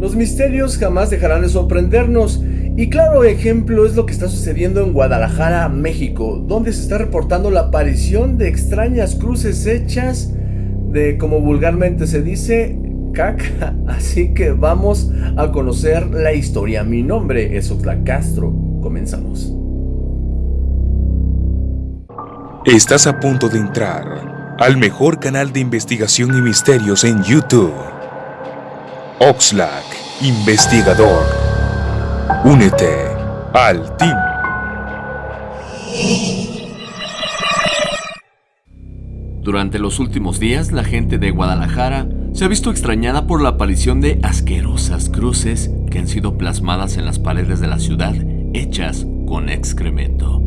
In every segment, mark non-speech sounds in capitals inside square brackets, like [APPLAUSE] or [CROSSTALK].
Los misterios jamás dejarán de sorprendernos. Y claro ejemplo es lo que está sucediendo en Guadalajara, México, donde se está reportando la aparición de extrañas cruces hechas de, como vulgarmente se dice, caca. [LAUGHS] Así que vamos a conocer la historia. Mi nombre es Oxlack Castro. Comenzamos. Estás a punto de entrar al mejor canal de investigación y misterios en YouTube. Oxlack, investigador. Únete al team. Durante los últimos días, la gente de Guadalajara se ha visto extrañada por la aparición de asquerosas cruces que han sido plasmadas en las paredes de la ciudad, hechas con excremento.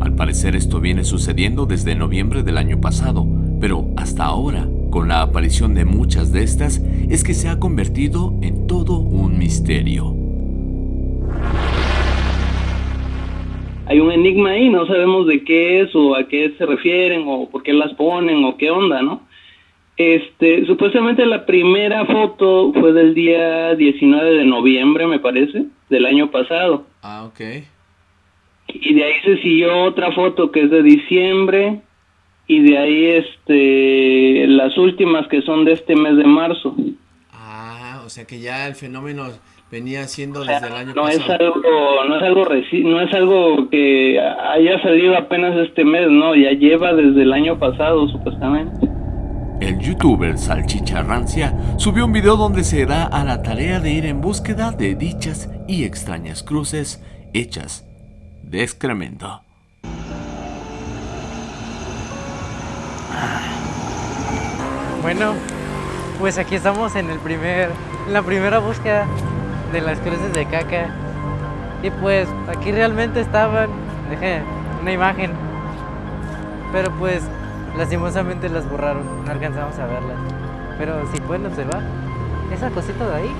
Al parecer esto viene sucediendo desde noviembre del año pasado, pero hasta ahora, con la aparición de muchas de estas, es que se ha convertido en todo un misterio. Hay un enigma ahí, no sabemos de qué es o a qué se refieren o por qué las ponen o qué onda, ¿no? Este, supuestamente la primera foto fue del día 19 de noviembre, me parece, del año pasado. Ah, ok. Y de ahí se siguió otra foto que es de diciembre y de ahí este las últimas que son de este mes de marzo. Ah, o sea que ya el fenómeno venía siendo desde el año no pasado. Es algo, no es algo reci- no es algo que haya salido apenas este mes, no, ya lleva desde el año pasado supuestamente. El youtuber Salchicha Rancia subió un video donde se da a la tarea de ir en búsqueda de dichas y extrañas cruces hechas de excremento. Bueno, pues aquí estamos en el primer, en la primera búsqueda de las cruces de caca. Y pues aquí realmente estaban, dejé una imagen. Pero pues lastimosamente las borraron, no alcanzamos a verlas. Pero si pueden observar, esa cosita de ahí,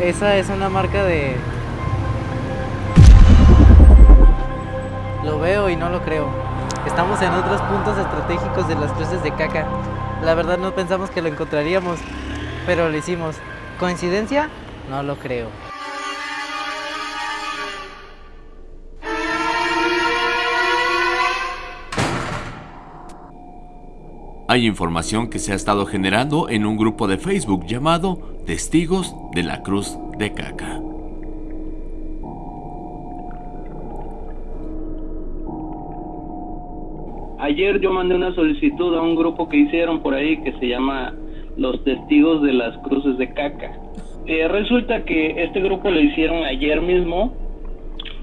esa es una marca de... Lo veo y no lo creo. Estamos en otros puntos estratégicos de las cruces de caca. La verdad no pensamos que lo encontraríamos, pero lo hicimos. ¿Coincidencia? No lo creo. Hay información que se ha estado generando en un grupo de Facebook llamado Testigos de la Cruz de Caca. Ayer yo mandé una solicitud a un grupo que hicieron por ahí que se llama Los Testigos de las Cruces de Caca. Eh, resulta que este grupo lo hicieron ayer mismo.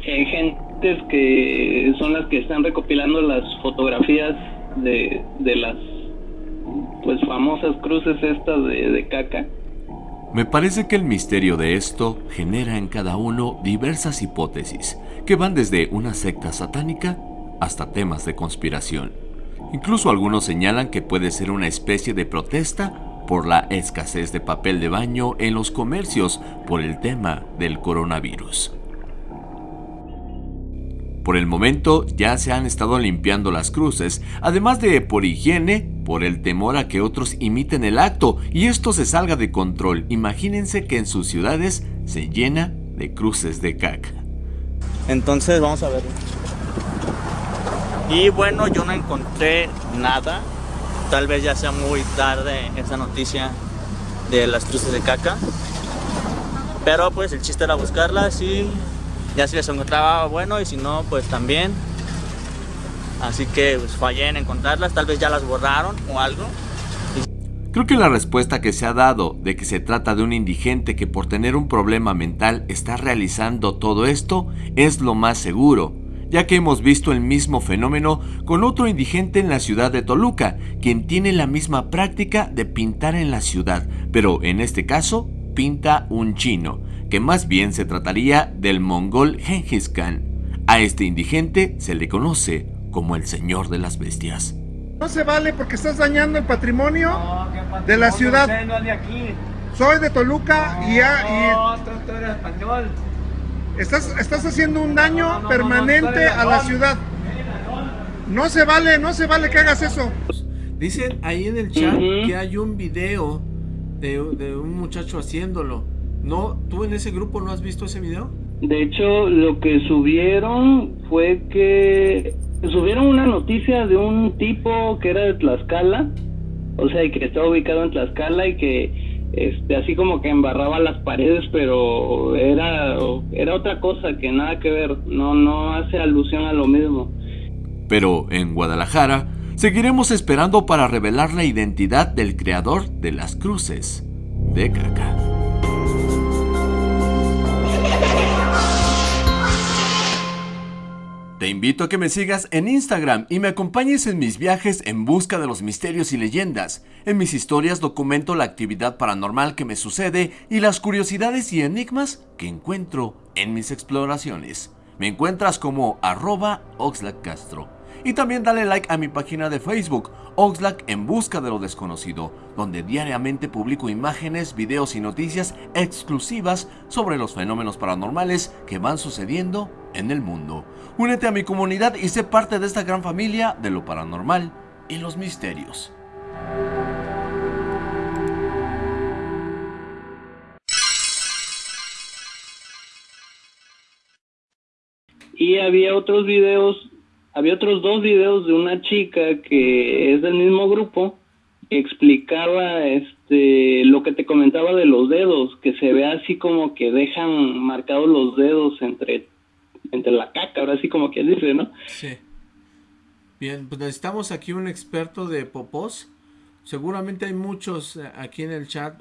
eh, gentes que son las que están recopilando las fotografías de, de las pues famosas cruces estas de, de caca. Me parece que el misterio de esto genera en cada uno diversas hipótesis, que van desde una secta satánica hasta temas de conspiración. Incluso algunos señalan que puede ser una especie de protesta por la escasez de papel de baño en los comercios por el tema del coronavirus. Por el momento ya se han estado limpiando las cruces, además de por higiene, por el temor a que otros imiten el acto y esto se salga de control. Imagínense que en sus ciudades se llena de cruces de caca. Entonces vamos a verlo. Y bueno, yo no encontré nada. Tal vez ya sea muy tarde esa noticia de las cruces de caca. Pero pues el chiste era buscarlas y ya si les encontraba bueno y si no pues también. Así que pues, fallé en encontrarlas, tal vez ya las borraron o algo. Creo que la respuesta que se ha dado de que se trata de un indigente que por tener un problema mental está realizando todo esto es lo más seguro, ya que hemos visto el mismo fenómeno con otro indigente en la ciudad de Toluca, quien tiene la misma práctica de pintar en la ciudad, pero en este caso pinta un chino, que más bien se trataría del mongol Genghis Khan. A este indigente se le conoce como el señor de las bestias. No se vale porque estás dañando el patrimonio de la ciudad. no es de aquí. Soy de Toluca y, ya, No, tú, tú eres español. Estás, estás haciendo un daño No, no, no, permanente a la ciudad. No se vale, no se vale que hagas eso. Dicen ahí en el chat que hay un video de, de un muchacho haciéndolo. ¿No? ¿Tú en ese grupo no has visto ese video? De hecho, lo que subieron fue que subieron una noticia de un tipo que era de Tlaxcala, o sea, y que estaba ubicado en Tlaxcala y que este así como que embarraba las paredes, pero era era otra cosa que nada que ver, no no hace alusión a lo mismo. Pero en Guadalajara seguiremos esperando para revelar la identidad del creador de las cruces de caca. Te invito a que me sigas en Instagram y me acompañes en mis viajes en busca de los misterios y leyendas. En mis historias documento la actividad paranormal que me sucede y las curiosidades y enigmas que encuentro en mis exploraciones. Me encuentras como arroba Castro. Y también dale like a mi página de Facebook, Oxlack en busca de lo desconocido, donde diariamente publico imágenes, videos y noticias exclusivas sobre los fenómenos paranormales que van sucediendo en el mundo. Únete a mi comunidad y sé parte de esta gran familia de lo paranormal y los misterios. Y había otros videos, había otros dos videos de una chica que es del mismo grupo que explicaba este lo que te comentaba de los dedos, que se ve así como que dejan marcados los dedos entre entre la caca, ahora sí como quien dice, ¿no? Sí. Bien, pues necesitamos aquí un experto de popós. Seguramente hay muchos eh, aquí en el chat